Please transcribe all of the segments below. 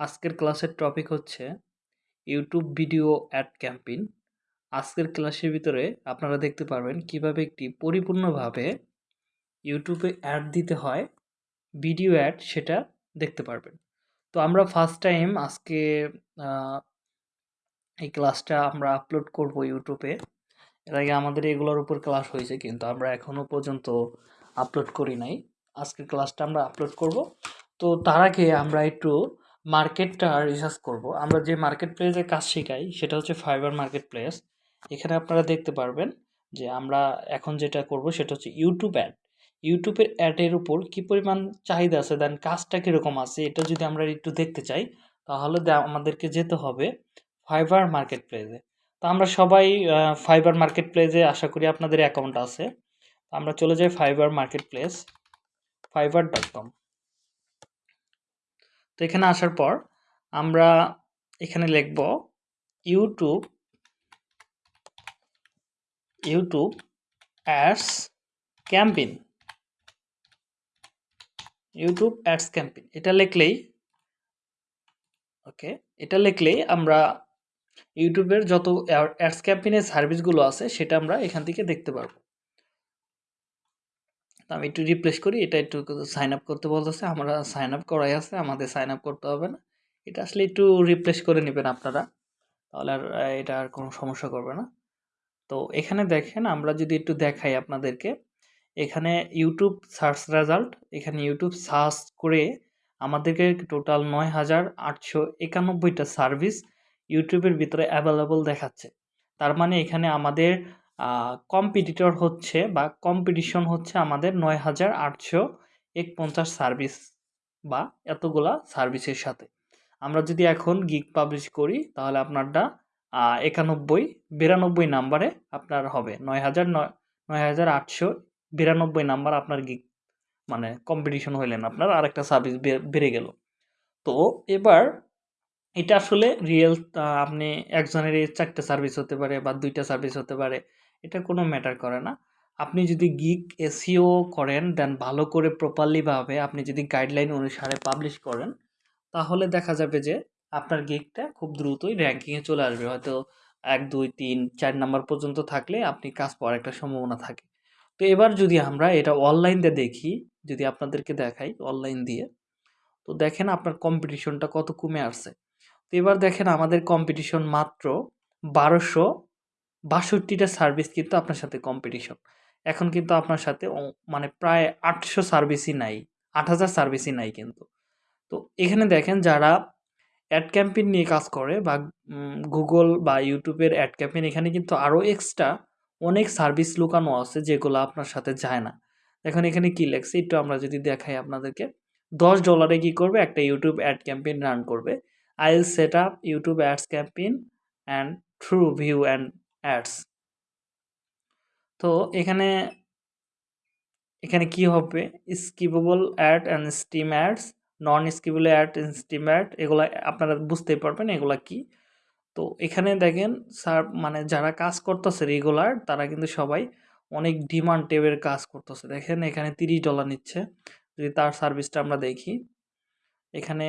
আজকের ক্লাসের টপিক হচ্ছে ইউটিউব ভিডিও অ্যাড ক্যাম্পেইন আজকের ক্লাসের ভিতরে আপনারা দেখতে পারবেন কীভাবে একটি পরিপূর্ণভাবে ইউটিউবে অ্যাড দিতে হয় ভিডিও অ্যাড সেটা দেখতে পারবেন। তো আমরা ফার্স্ট টাইম আজকে এই ক্লাসটা আমরা আপলোড করব ইউটিউবে এর আগে আমাদের এগুলোর উপর ক্লাস হয়েছে কিন্তু আমরা এখনও পর্যন্ত আপলোড করি নাই। আজকের ক্লাসটা আমরা আপলোড করব। তো তার আগে আমরা একটু মার্কেটটা রিসার্চ করব। আমরা যে মার্কেট প্লেসে কাজ শেখাই, সেটা হচ্ছে ফাইবার মার্কেট প্লেস এখানে আপনারা দেখতে পারবেন যে আমরা এখন যেটা করব, সেটা হচ্ছে ইউটিউব অ্যাড ইউটিউবের অ্যাডের উপর কি পরিমাণ চাহিদা আছে দেন কাজটা কীরকম আছে, এটা যদি আমরা একটু দেখতে চাই, তাহলে আমাদেরকে যেতে হবে ফাইবার মার্কেট প্লেসে তো আমরা সবাই ফাইবার মার্কেট প্লেসে আশা করি আপনাদের অ্যাকাউন্ট আছে। আমরা চলে যাই Fiverr market place Fiverr dot com তো এখানে আসার পর আমরা এখানে লিখব YouTube YouTube ads campaign YouTube ads campaign এটা লিখলেই ওকে এটা লিখলেই আমরা ইউটিউবের যত অ্যাডস ক্যাম্পিনের সার্ভিসগুলো আছে, সেটা আমরা এখান থেকে দেখতে পারব। আমি একটু রিপ্লেস করি, এটা একটু সাইন আপ করতে বলতেছে, আমরা সাইন আপ করাই আছে, আমাদের সাইন আপ করতে হবে না। এটা আসলে একটু রিপ্লেস করে নেবেন আপনারা, তাহলে আর এটা আর কোনো সমস্যা করবে না। তো এখানে দেখেন, আমরা যদি একটু দেখাই আপনাদেরকে, এখানে ইউটিউব সার্চ রেজাল্ট এখানে ইউটিউব সার্চ করে আমাদেরকে টোটাল নয় হাজার আটশো একানব্বইটা সার্ভিস ইউটিউবের ভিতরে অ্যাভেলেবল দেখাচ্ছে। তার মানে এখানে আমাদের কম্পিটিটর হচ্ছে বা কম্পিটিশন হচ্ছে আমাদের নয় হাজার আটশো একপঞ্চাশ সার্ভিস বা এতগুলা সার্ভিসের সাথে। আমরা যদি এখন গিগ পাবলিশ করি, তাহলে আপনারটা একানব্বই, বিরানব্বই নাম্বারে আপনার হবে। নয় হাজার নয় হাজার আটশো বিরানব্বই নাম্বার আপনার গিগ মানে কম্পিটিশন হইলেন আপনার, আরেকটা সার্ভিস বেড়ে গেল। তো এবার এটা আসলে রিয়েল আপনি একজনের চারটে সার্ভিস হতে পারে বা দুইটা সার্ভিস হতে পারে। এটা কোনো ম্যাটার করে না। আপনি যদি গিক এসিও করেন দেন ভালো করে প্রপারলিভাবে আপনি যদি গাইডলাইন অনুসারে পাবলিশ করেন, তাহলে দেখা যাবে যে আপনার গিকটা খুব দ্রুতই র্যাঙ্কিংয়ে চলে আসবে। হয়তো এক, দুই, তিন, চার নাম্বার পর্যন্ত থাকলে আপনি কাজ পাওয়ার একটা সম্ভাবনা থাকে। তো এবার যদি আমরা এটা অনলাইন দিয়ে দেখি, যদি আপনাদেরকে দেখাই অনলাইন দিয়ে, তো দেখেন আপনার কম্পিটিশনটা কত কমে আসছে। তো এবার দেখেন আমাদের কম্পিটিশন মাত্র বারোশো বাষট্টিটা সার্ভিস কিন্তু আপনার সাথে কম্পিটিশন এখন কিন্তু আপনার সাথে মানে প্রায় আটশো সার্ভিসই নাই আট হাজার সার্ভিসই নাই কিন্তু। তো এখানে দেখেন যারা অ্যাড ক্যাম্পেইন নিয়ে কাজ করে বা গুগল বা ইউটিউবের অ্যাড ক্যাম্পেইন এখানে কিন্তু আরও এক্সট্রা অনেক সার্ভিস লুকানো আছে যেগুলো আপনার সাথে যায় না। এখন এখানে কী লেখছে? একটু আমরা যদি দেখাই আপনাদেরকে। দশ ডলারে কী করবে? একটা ইউটিউব অ্যাড ক্যাম্পেইন রান করবে। I will set up YouTube ads campaign and through view and ads তো এখানে এখানে কি হবে? Skippable ad and stream ads non skippable ad stream ad এগুলো আপনারা বুঝতেই পারবেন এগুলা কি। তো এখানে দেখেন স্যার মানে যারা কাজ করতেছে রেগুলার তারা কিন্তু সবাই অনেক ডিমান্ড টেবের কাজ করতেছে। দেখেন, এখানে তিরিশ ডলার নিচ্ছে। যদি তার সার্ভিসটা আমরা দেখি। এখানে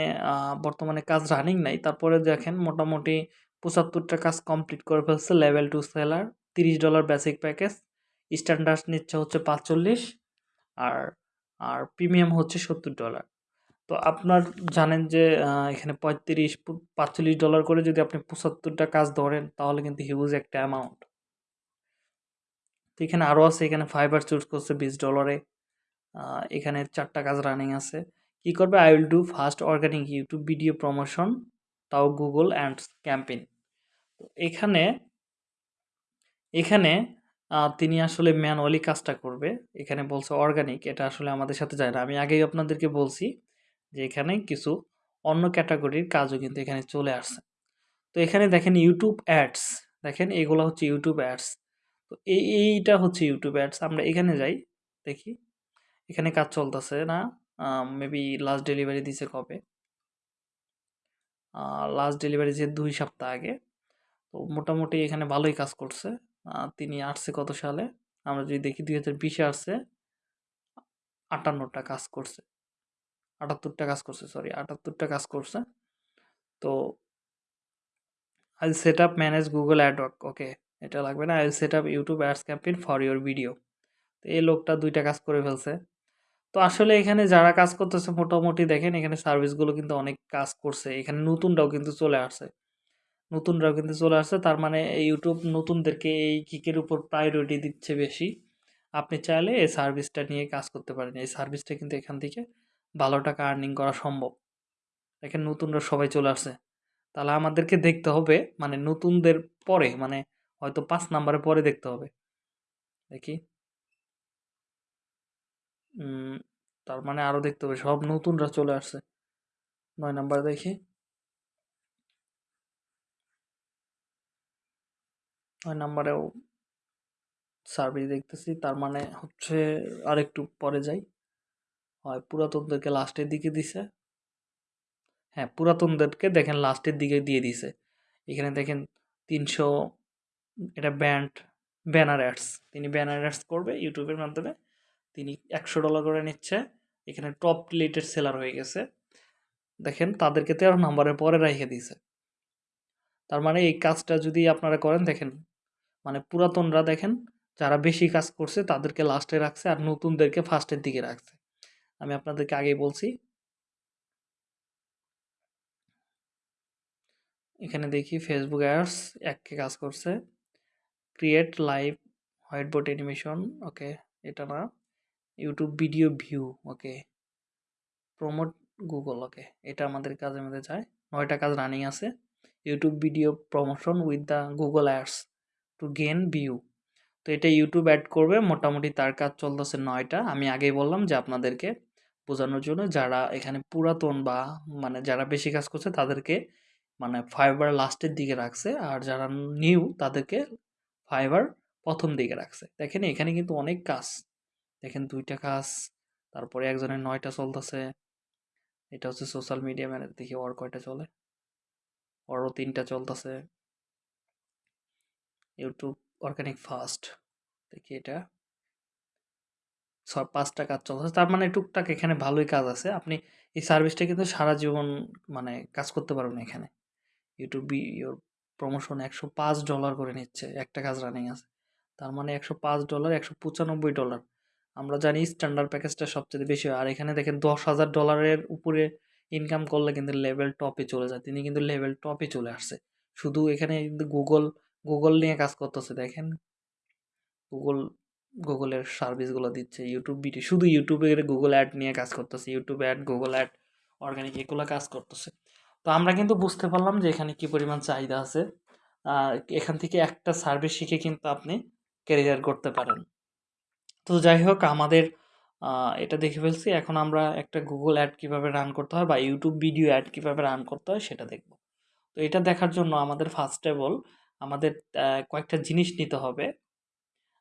বর্তমানে কাজ রানিং নাই। তারপরে দেখেন, মোটামুটি পঁচাত্তরটা কাজ কমপ্লিট করে ফেলছে। লেভেল টু সেলার তিরিশ ডলার বেসিক প্যাকেজ স্ট্যান্ডার্ড নিচ্ছে হচ্ছে পাঁচচল্লিশ আর আর প্রিমিয়াম হচ্ছে সত্তর ডলার তো আপনার জানেন যে এখানে পঁয়ত্রিশ, পাঁচচল্লিশ ডলার করে যদি আপনি পঁচাত্তরটা কাজ ধরেন, তাহলে কিন্তু হিউজ একটা অ্যামাউন্ট তো এখানে আরও আছে, এখানে ফাইবার চুজ করছে বিশ ডলারে এখানে চারটা কাজ রানিং আছে। কি করবে? I will do first organic YouTube video promotion তাও গুগল অ্যান্ড ক্যাম্পেইন তো এখানে এখানে তিনি আসলে ম্যানুয়ালি কাজটা করবে। এখানে বলছে অর্গানিক, এটা আসলে আমাদের সাথে যায় না। আমি আগেই আপনাদেরকে বলছি যে এখানে কিছু অন্য ক্যাটাগরির কাজও কিন্তু এখানে চলে আসছে। তো এখানে দেখেন ইউটিউব অ্যাডস দেখেন এগুলো হচ্ছে ইউটিউব অ্যাডস তো এই, এইটা হচ্ছে ইউটিউব অ্যাডস আমরা এখানে যাই, দেখি। এখানে কাজ চলতেছে না মেবি লাস্ট ডেলিভারি দিছে কবে? লাস্ট ডেলিভারি যে দুই সপ্তাহ আগে। তো মোটামুটি এখানে ভালোই কাজ করছে। তিনি আসছে কত সালে? আমরা যদি দেখি দুই হাজার বিশে আসছে, আটান্নটা কাজ করছে। আটাত্তরটা কাজ করছে সরি আটাত্তরটা কাজ করছে। তো I set up manage Google AdWord okay এটা লাগবে না? I set up YouTube ads campaign for your video তো এই লোকটা দুইটা কাজ করে ফেলছে। তো আসলে এখানে যারা কাজ করতেছে, মোটামুটি দেখেন, এখানে সার্ভিসগুলো কিন্তু অনেক কাজ করছে। এখানে নতুনটাও কিন্তু চলে আসছে। নতুনরাও কিন্তু চলে আসছে। তার মানে ইউটিউব নতুনদেরকে এই কিকের উপর প্রায়োরিটি দিচ্ছে বেশি। আপনি চাইলে এই সার্ভিসটা নিয়ে কাজ করতে পারেন। এই সার্ভিসটা কিন্তু এখান থেকে ভালো টাকা আর্নিং করা সম্ভব। দেখেন নতুনরা সবাই চলে আসছে। তাহলে আমাদেরকে দেখতে হবে মানে নতুনদের পরে মানে হয়তো পাঁচ নাম্বারের পরে দেখতে হবে। দেখি। তার মানে আরও দেখতে হবে। সব নতুনরা চলে আসছে। নয় নাম্বার দেখি। নয় নাম্বারেও সার্ভিস দেখতেছি। তার মানে হচ্ছে আরেকটু পরে যাই। হয় পুরাতনদেরকে লাস্টের দিকে দিছে। হ্যাঁ পুরাতনদেরকে দেখেন লাস্টের দিকে দিয়ে দিছে। এখানে দেখেন তিনশো এটা ব্যান্ড ব্যানার অ্যাডস তিনি ব্যানার অ্যাডস করবে ইউটিউবের মাধ্যমে। তিনি একশো ডলার করে নিচ্ছে। এখানে টপ রিলেটেড সেলার হয়ে গেছে। দেখেন তাদেরকে তেরো নম্বরের পরে রেখে দিয়েছে তার মানে এই কাজটা যদি আপনারা করেন, দেখেন মানে পুরাতনরা দেখেন, যারা বেশি কাজ করছে তাদেরকে লাস্টে রাখছে আর নতুনদেরকে ফার্স্টের দিকে রাখছে। আমি আপনাদেরকে আগেই বলছি। এখানে দেখি ফেসবুক অ্যাডস এককে কাজ করছে। Create live white board animation okay এটা না। YouTube video view okay promote Google okay এটা আমাদের কাজের মধ্যে যায়। নয়টা কাজ রানিং আছে। YouTube video promotion with the Google ads to gain view তো এটা ইউটিউব অ্যাড করবে, মোটামুটি তার কাজ চলতেছে নয়টা। আমি আগেই বললাম যে আপনাদেরকে বোঝানোর জন্য যারা এখানে পুরাতন বা মানে যারা বেশি কাজ করছে তাদেরকে মানে ফাইবার লাস্টের দিকে রাখছে, আর যারা নিউ তাদেরকে ফাইবার প্রথম দিকে রাখছে। দেখেন এখানে কিন্তু অনেক কাজ। দেখেন দুইটা কাজ, তারপরে একজনের নয়টা চলতেছে। এটা হচ্ছে সোশ্যাল মিডিয়া ম্যানেজ দেখি ওর কয়টা চলে? ওরও তিনটা চলতেছে। ইউটিউব অর্গানিক ফার্স্ট দেখি এটা। সব পাঁচটা কাজ চলতেছে। তার মানে টুকটাক এখানে ভালোই কাজ আছে। আপনি এই সার্ভিসটা কিন্তু সারা জীবন মানে কাজ করতে পারবেন এখানে। ইউটিউব ইউর প্রমোশন একশো পাঁচ ডলার করে নিচ্ছে। একটা কাজ রানিং আছে। তার মানে একশো পাঁচ ডলার একশো পঁচানব্বই ডলার আমরা জানি স্ট্যান্ডার্ড প্যাকেজটা সবচেয়ে বেশি হয়। আর এখানে দেখেন দশ হাজার ডলারের উপরে ইনকাম করলে কিন্তু লেভেল টপে চলে যায়। তিনি কিন্তু লেভেল টপে চলে আসছে। শুধু এখানে কিন্তু গুগল গুগল নিয়ে কাজ করতেছে, দেখেন। গুগল গুগলের সার্ভিসগুলো দিচ্ছে ইউটিউব ভিডিও শুধু ইউটিউবের গুগল অ্যাড নিয়ে কাজ করতেছে YouTube ad Google ad organic এগুলো কাজ করতেছে। তো আমরা কিন্তু বুঝতে পারলাম যে এখানে কি পরিমাণ চাহিদা আছে। এখান থেকে একটা সার্ভিস শিখে কিন্তু আপনি ক্যারিয়ার করতে পারেন। তো যাই হোক, আমাদের এটা দেখে ফেলছি। এখন আমরা একটা গুগল অ্যাড কীভাবে রান করতে হয় বা ইউটিউব ভিডিও অ্যাড কীভাবে রান করতে হয় সেটা দেখব। তো এটা দেখার জন্য আমাদের ফার্স্ট অফ অল আমাদের কয়েকটা জিনিস নিতে হবে।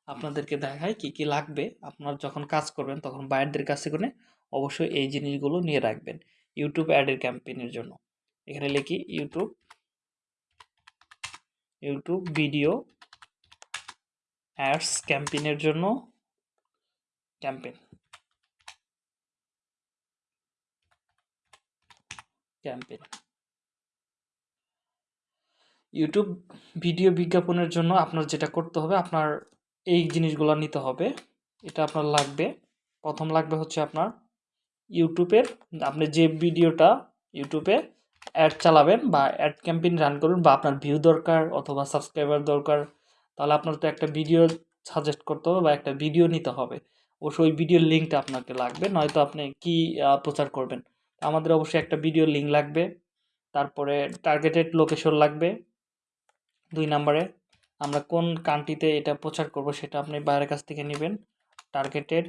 আপনাদেরকে দেখায় কি কি লাগবে। আপনার যখন কাজ করবেন, তখন বায়ারদের কাছে করে অবশ্যই এই জিনিসগুলো নিয়ে রাখবেন। ইউটিউব অ্যাডের ক্যাম্পেইনের জন্য। এখানে লিখি ইউটিউব ইউটিউব ভিডিও অ্যাডস ক্যাম্পেইনের জন্য ক্যাম্পেইন ক্যাম্পেইন ইউটিউব ভিডিও বিজ্ঞাপনের জন্য আপনার যেটা করতে হবে, আপনার এই জিনিসগুলো নিতে হবে। এটা আপনার লাগবে। প্রথম লাগবে হচ্ছে আপনার ইউটিউবের আপনি যে ভিডিওটা ইউটিউবে অ্যাড চালাবেন বা অ্যাড ক্যাম্পেইন রান করুন বা আপনার ভিউ দরকার অথবা সাবস্ক্রাইবার দরকার, তাহলে আপনার তো একটা ভিডিও সাজেস্ট করতে হবে বা একটা ভিডিও নিতে হবে। অবশ্যই ওই ভিডিওর লিঙ্কটা আপনাকে লাগবে, নয়তো আপনি কি প্রচার করবেন। আমাদের অবশ্যই একটা ভিডিও লিঙ্ক লাগবে। তারপরে টার্গেটেড লোকেশন লাগবে। দুই নম্বরে, আমরা কোন কান্ট্রিতে এটা প্রচার করব সেটা আপনি বাইরের কাছ থেকে নেবেন। Targeted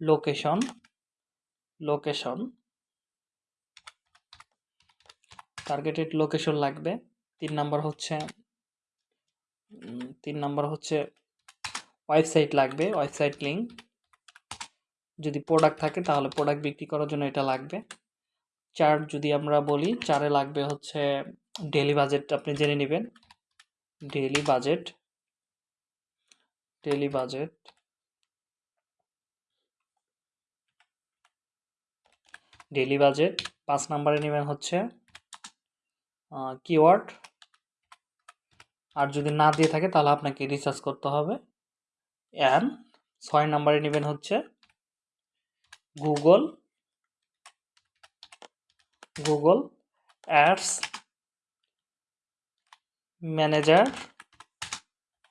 location location. Targeted location লাগবে। তিন নাম্বার হচ্ছে তিন নাম্বার হচ্ছে ওয়েবসাইট লাগবে, ওয়েবসাইট লিঙ্ক যদি প্রোডাক্ট থাকে তাহলে প্রোডাক্ট বিক্রি করার জন্য এটা লাগবে। চার যদি আমরা বলি, চারে লাগবে হচ্ছে ডেলি বাজেট আপনি জেনে নেবেন। Daily budget daily budget daily budget পাঁচ নাম্বারে নেবেন হচ্ছে কিওয়ার্ড আর যদি না দিয়ে থাকে তাহলে আপনাকে রিসার্চ করতে হবে। অ্যান ছয় নম্বরে নেবেন হচ্ছে Google Google ads manager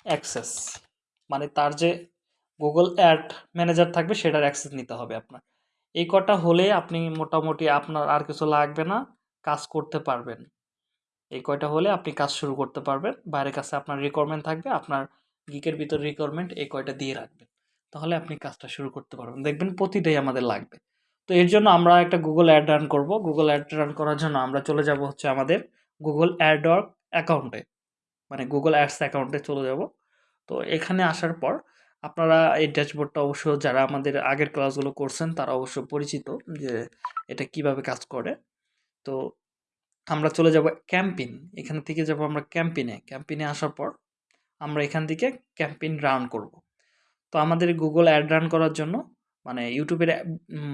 access মানে তার যে গুগল অ্যাড ম্যানেজার থাকবে সেটার অ্যাক্সেস নিতে হবে আপনার। এই কটা হলে আপনি মোটামুটি আপনার আর কিছু লাগবে না, কাজ করতে পারবেন। এই কয়টা হলে আপনি কাজ শুরু করতে পারবেন, বাইরের কাছে আপনার রিকোয়ারমেন্ট থাকবে, আপনার গিকের ভিতর রিকোয়ারমেন্ট এই কয়টা দিয়ে রাখবেন। তাহলে আপনি কাজটা শুরু করতে পারবেন। দেখবেন প্রতিটাই আমাদের লাগবে। তো এর জন্য আমরা একটা গুগল অ্যাড রান করব। গুগল অ্যাড রান করার জন্য আমরা চলে যাব হচ্ছে আমাদের গুগল অ্যাডওয়ার্ক অ্যাকাউন্টে মানে গুগল অ্যাডস অ্যাকাউন্টে চলে যাব। তো এখানে আসার পর আপনারা এই ড্যাশবোর্ডটা অবশ্য যারা আমাদের আগের ক্লাসগুলো করছেন, তারা অবশ্য পরিচিত যে এটা কীভাবে কাজ করে। তো আমরা চলে যাব ক্যাম্পিন এখান থেকে যাব আমরা ক্যাম্পিনে ক্যাম্পিনে আসার পর আমরা এখান থেকে ক্যাম্পিন রান করব। তো আমাদের গুগল অ্যাড রান করার জন্য মানে ইউটিউবের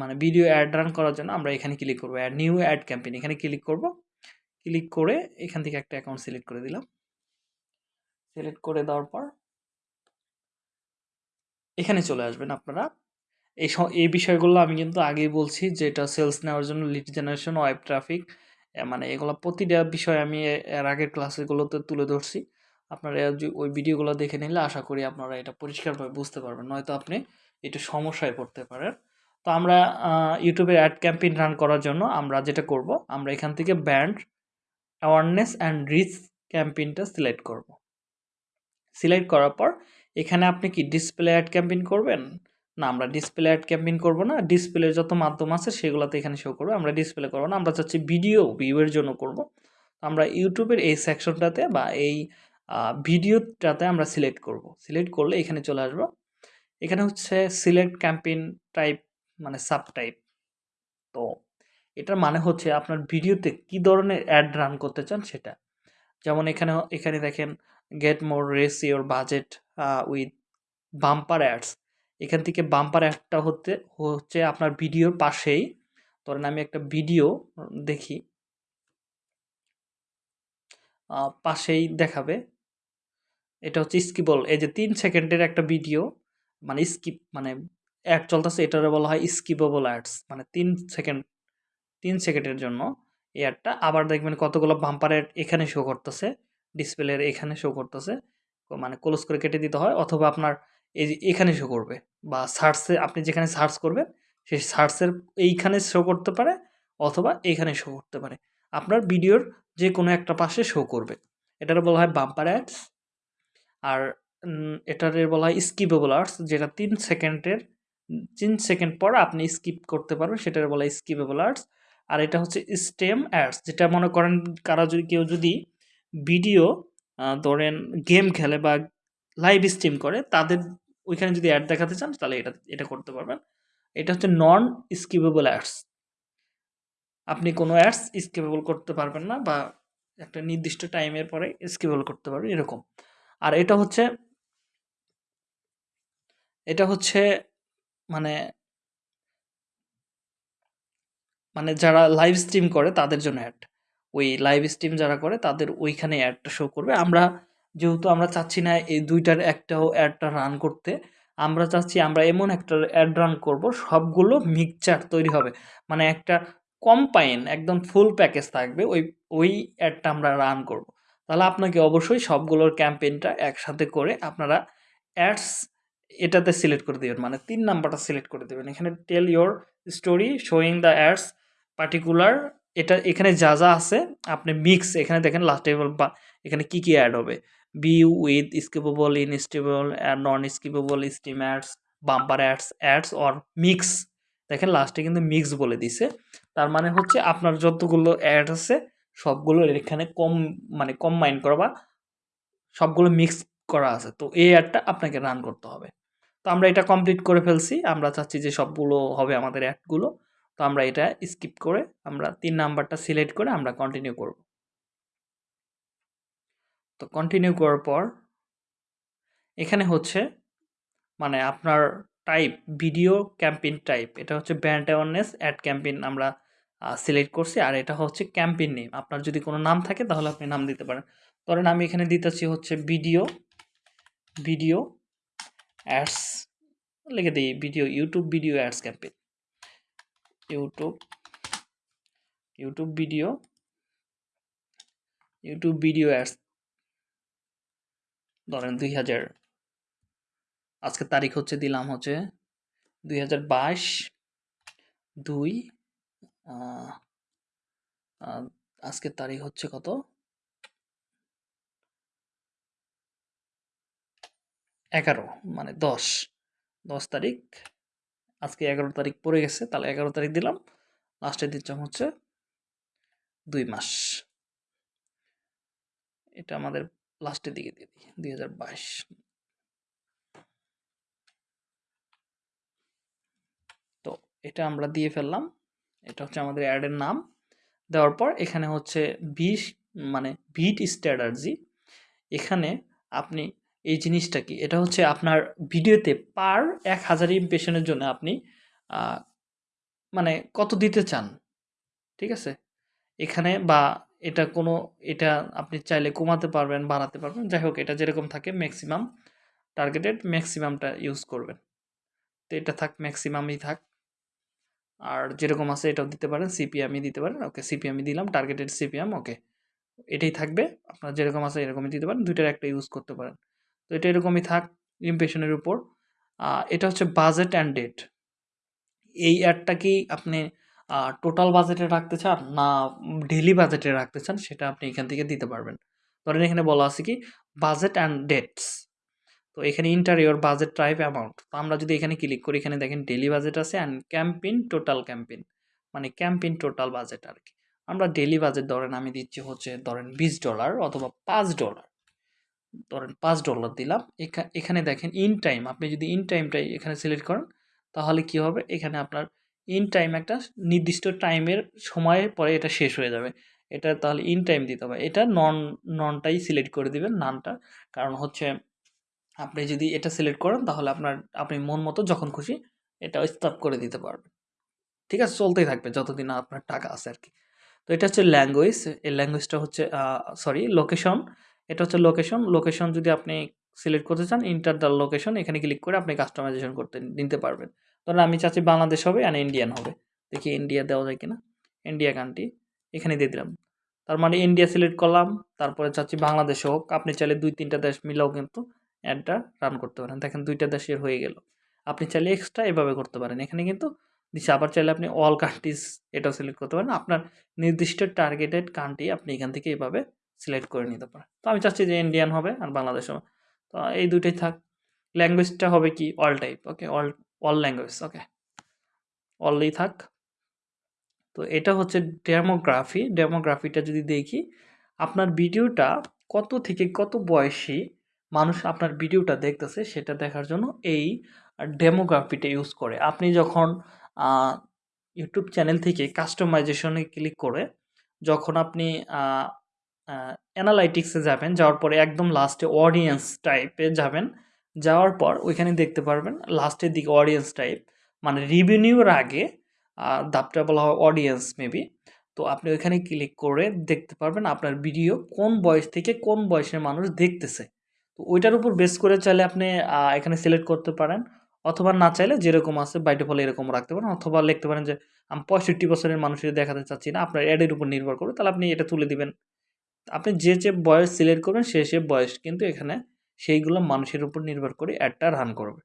মানে ভিডিও অ্যাড রান করার জন্য আমরা এখানে ক্লিক করব। অ্যাড নিউ অ্যাড ক্যাম্পেইন এখানে ক্লিক করব। ক্লিক করে এখান থেকে একটা অ্যাকাউন্ট সিলেক্ট করে দিলাম। সিলেক্ট করে দেওয়ার পর এখানে চলে আসবেন আপনারা। এই এই বিষয়গুলো আমি কিন্তু আগেই বলছি যে এটা সেলস নেওয়ার জন্য লিড জেনারেশন ওয়েব ট্রাফিক মানে এগুলো প্রতিটা বিষয় আমি এর আগের ক্লাসেগুলোতে তুলে ধরছি। আপনারা ওই ভিডিওগুলো দেখে নিলে আশা করি আপনারা এটা পরিষ্কারভাবে বুঝতে পারবেন। নয়তো আপনি একটু সমস্যায় পড়তে পারেন। তো আমরা ইউটিউবে অ্যাড ক্যাম্পেইন রান করার জন্য আমরা যেটা করব, আমরা এখান থেকে ব্যান্ড অ্যাওয়ারনেস অ্যান্ড রিচ ক্যাম্পেইনটা সিলেক্ট করব। সিলেক্ট করার পর, এখানে আপনি কি ডিসপ্লে অ্যাড ক্যাম্পেইন করবেন? না, আমরা ডিসপ্লে অ্যাড ক্যাম্পেইন করব না। ডিসপ্লে যত মাধ্যম আছে, সেগুলোতে এখানে শো করবে। আমরা ডিসপ্লে করব না, আমরা চাচ্ছি ভিডিও ভিউয়ের জন্য করব। আমরা ইউটিউবের এই সেকশনটাতে বা এই ভিডিওটাতে আমরা সিলেক্ট করব। সিলেক্ট করলে এখানে চলে আসব। এখানে হচ্ছে সিলেক্ট ক্যাম্পেইন টাইপ মানে সাব টাইপ তো এটার মানে হচ্ছে আপনার ভিডিওতে কি ধরনের অ্যাড রান করতে চান সেটা। যেমন এখানে এখানে দেখেন get more reach your budget with bumper ads এখান থেকে বাম্পার অ্যাডটা হতে, হচ্ছে আপনার ভিডিওর পাশেই। ধরেন আমি একটা ভিডিও দেখি। পাশেই দেখাবে। এটা হচ্ছে স্কিবল এই যে তিন সেকেন্ডের একটা ভিডিও মানে স্কিপ মানে অ্যাড চলতেছে, এটারে বলা হয় স্কিপেবল অ্যাডস মানে তিন সেকেন্ড, তিন সেকেন্ডের জন্য এই অ্যাডটা আবার দেখবেন কতগুলো বাম্পার অ্যাড এখানে শো করতেছে। ডিসপ্লের এখানে শো করতেছে। মানে ক্লোজ করে কেটে দিতে হয় অথবা আপনার এই এখানে শো করবে বা সার্চে আপনি যেখানে সার্চ করবেন সেই সার্চের এইখানে শো করতে পারে অথবা এইখানে শো করতে পারে। আপনার ভিডিওর যে কোনো একটা পাশে শো করবে। এটার বলা হয় বাম্পার অ্যাডস আর এটার বলা হয় স্কিপেবল আর্টস যেটা তিন সেকেন্ডের তিন সেকেন্ড পর আপনি স্কিপ করতে পারবেন সেটার বলা হয় স্কিপেবল আর্টস আর এটা হচ্ছে স্টেম অ্যাডস যেটা মনে করেন কারা যদি, কেউ যদি ভিডিও ধরেন গেম খেলে বা লাইভ স্ট্রিম করে, তাদের ওইখানে যদি অ্যাড দেখাতে চান, তাহলে এটা এটা করতে পারবেন। এটা হচ্ছে নন স্কিপেবল অ্যাডস আপনি কোনো অ্যাডস স্কিপেবল করতে পারবেন না বা একটা নির্দিষ্ট টাইমের পরে স্কিপেবল করতে পারবেন, এরকম। আর এটা হচ্ছে এটা হচ্ছে মানে মানে যারা লাইভ স্ট্রিম করে তাদের জন্য অ্যাড ওই লাইভ স্ট্রিম যারা করে, তাদের ওইখানে অ্যাডটা শো করবে। আমরা যেহেতু আমরা চাচ্ছি না এই দুইটার একটাও অ্যাডটা রান করতে, আমরা চাচ্ছি আমরা এমন একটা অ্যাড রান করব, সবগুলো মিক্সচার তৈরি হবে। মানে একটা কম্পাইন একদম ফুল প্যাকেজ থাকবে, ওই ওই অ্যাডটা আমরা রান করব। তাহলে আপনাকে অবশ্যই সবগুলোর ক্যাম্পেইনটা একসাথে করে আপনারা অ্যাডস এটাতে সিলেক্ট করে দেবেন। মানে তিন নাম্বারটা সিলেক্ট করে দেবেন। এখানে tell your story showing the ads particular এটা এখানে যা যা আছে, আপনি মিক্স এখানে দেখেন লাস্ট টেবল বা এখানে কি কি অ্যাড হবে? Be with skippable instream non skippable stream ads bumper ads ads or mix দেখেন লাস্টে কিন্তু মিক্স বলে দিছে। তার মানে হচ্ছে আপনার যতগুলো অ্যাড আছে, সবগুলো এখানে কম মানে কম মাইন্ড করা বা সবগুলো মিক্স করা আছে। তো এই অ্যাডটা আপনাকে রান করতে হবে। তো আমরা এটা কমপ্লিট করে ফেলছি। আমরা চাচ্ছি যে সবগুলো হবে আমাদের অ্যাডগুলো তো আমরা এটা স্কিপ করে আমরা তিন নাম্বারটা সিলেক্ট করে আমরা কন্টিনিউ করব। তো কন্টিনিউ করার পর এখানে হচ্ছে মানে আপনার টাইপ ভিডিও ক্যাম্পেইন টাইপ এটা হচ্ছে ব্র্যান্ড অ্যাওয়ারনেস অ্যাড ক্যাম্পেইন আমরা সিলেক্ট করছি আর এটা হচ্ছে ক্যাম্পেইন নেম আপনার যদি কোনো নাম থাকে তাহলে আপনি নাম দিতে পারেন। ধরেন আমি এখানে দিতেছি হচ্ছে ভিডিও ভিডিও অ্যাডস লিখে দিই video YouTube video ads campaign YouTube YouTube video YouTube video ads ধরেন দুই হাজার আজকে তারিখ হচ্ছে, দিলাম হচ্ছে দুই হাজার বাইশ দুই আজকের তারিখ হচ্ছে কত? এগারো মানে দশ দশ তারিখ আজকে এগারো তারিখ পড়ে গেছে, তাহলে এগারো তারিখ দিলাম। লাস্টের দিচ্ছাম হচ্ছে, দুই মাস। এটা আমাদের লাস্টের দিকে দিয়ে দিই, দুই হাজার বাইশ। তো এটা আমরা দিয়ে ফেললাম। এটা হচ্ছে আমাদের অ্যাডের নাম। দেওয়ার পর এখানে হচ্ছে বিশ মানে বিট স্ট্র্যাটার্জি এখানে আপনি এই জিনিসটা কি? এটা হচ্ছে আপনার ভিডিওতে পার এক হাজার ইমপ্রেশনের জন্য আপনি মানে কত দিতে চান? ঠিক আছে? এখানে বা এটা কোনো, এটা আপনি চাইলে কমাতে পারবেন, বাড়াতে পারবেন। যাই হোক, এটা যেরকম থাকে ম্যাক্সিমাম টার্গেটেড ম্যাক্সিমামটা ইউজ করবেন। তো এটা থাক ম্যাক্সিমামই থাক। আর যেরকম আছে এটাও দিতে পারেন সিপিএমই দিতে পারেন, ওকে সিপিএমই দিলাম টার্গেটেড সিপিএম ওকে। এটাই থাকবে, আপনার যেরকম আছে এরকমই দিতে পারেন, দুইটার একটা ইউজ করতে পারেন। তো এটা এরকমই থাক ইমপ্রেশনের উপর। এটা হচ্ছে বাজেট অ্যান্ড ডেট এই অ্যাডটা কি আপনি টোটাল বাজেটে রাখতে চান না ডেলি বাজেটে রাখতে চান সেটা আপনি এখান থেকে দিতে পারবেন। ধরেন এখানে বলা আছে কি বাজেট অ্যান্ড ডেটস তো এখানে ইন্টারিয়র বাজেট টাইপ অ্যামাউন্ট তো আমরা যদি এখানে ক্লিক করি, এখানে দেখেন ডেলি বাজেট আছে অ্যান্ড ক্যাম্পেইন টোটাল ক্যাম্পেইন মানে ক্যাম্পেইন টোটাল বাজেট আর কি। আমরা ডেলি বাজেট ধরেন আমি দিচ্ছি হচ্ছে ধরেন বিশ ডলার অথবা পাঁচ ডলার ধরেন পাঁচ ডলার দিলাম। এখানে দেখেন ইন টাইম আপনি যদি ইন টাইমটাই এখানে সিলেক্ট করেন, তাহলে কি হবে? এখানে আপনার ইন টাইম একটা নির্দিষ্ট টাইমের সময়ের পরে এটা শেষ হয়ে যাবে। এটা তাহলে ইন টাইম দিতে হবে। এটা নন ননটাই সিলেক্ট করে দিবেন নানটা কারণ হচ্ছে আপনি যদি এটা সিলেক্ট করেন, তাহলে আপনার, আপনি মন মতো যখন খুশি এটা স্টপ করে দিতে পারবেন। ঠিক আছে? চলতেই থাকবে যতদিন আপনার টাকা আছে আর কি। তো এটা হচ্ছে ল্যাঙ্গুয়েজ এই ল্যাঙ্গুয়েজটা হচ্ছে সরি লোকেশন এটা হচ্ছে লোকেশন লোকেশন যদি আপনি সিলেক্ট করতে চান ইন্টার দ্য লোকেশন এখানে ক্লিক করে আপনি কাস্টমাইজেশন করতে নিতে পারবেন। ধরেন আমি চাচ্ছি বাংলাদেশ হবে অ্যান্ড ইন্ডিয়ান হবে। দেখি ইন্ডিয়া দেওয়া যায় কিনা। ইন্ডিয়া কান্ট্রি এখানে দিয়ে দিলাম। তার মানে ইন্ডিয়া সিলেক্ট করলাম, তারপরে চাচ্ছি বাংলাদেশ হোক। আপনি চাইলে দুই তিনটা দেশ মিলেও কিন্তু অ্যাডটা রান করতে পারেন। দেখেন দুইটা দেশের হয়ে গেল। আপনি চাইলে এক্সট্রা এভাবে করতে পারেন। এখানে কিন্তু দিচ্ছে আবার চাইলে আপনি অল কান্ট্রিজ এটাও সিলেক্ট করতে পারেন। আপনার নির্দিষ্ট টার্গেটেড কান্ট্রি আপনি এখান থেকে এভাবে সিলেক্ট করে নিতে পারেন তো আমি চাচ্ছি যে ইন্ডিয়ান হবে আর বাংলাদেশ হবে তো এই দুইটাই থাক। ল্যাঙ্গুয়েজটা হবে কি? All type okay all all language okay অলই থাক। তো এটা হচ্ছে ডেমোগ্রাফি ডেমোগ্রাফিটা যদি দেখি, আপনার ভিডিওটা কত থেকে কত বয়সী মানুষ আপনার ভিডিওটা দেখতেছে সেটা দেখার জন্য এই ডেমোগ্রাফিটা ইউজ করে। আপনি যখন ইউটিউব চ্যানেল থেকে কাস্টমাইজেশনে ক্লিক করে, যখন আপনি অ্যানালাইটিক্সে যাবেন, যাওয়ার পরে একদম লাস্টে অডিয়েন্স টাইপে যাবেন। যাওয়ার পর ওইখানে দেখতে পারবেন লাস্টের দিকে অডিয়েন্স টাইপ মানে রিভিনিউর আগে দাপটা বলা হয় অডিয়েন্স মেবি তো আপনি ওইখানে ক্লিক করে দেখতে পারবেন আপনার ভিডিও কোন বয়স থেকে কোন বয়সের মানুষ দেখতেছে। তো ওইটার উপর বেস করে চাইলে আপনি এখানে সিলেক্ট করতে পারেন। অথবা না চাইলে যেরকম আছে বাইটে ফলে এরকম রাখতে পারেন। অথবা লিখতে পারেন যে, আমি পঁয়ষট্টি বছরের মানুষের দেখাতে চাচ্ছি না, আপনার অ্যাডের উপর নির্ভর করবে তাহলে আপনি এটা তুলে দিবেন। আপনি যে যে বয়স সিলেক্ট করবেন সে সে বয়স কিন্তু এখানে সেইগুলো মানুষের উপর নির্ভর করে অ্যাডটা রান করবে।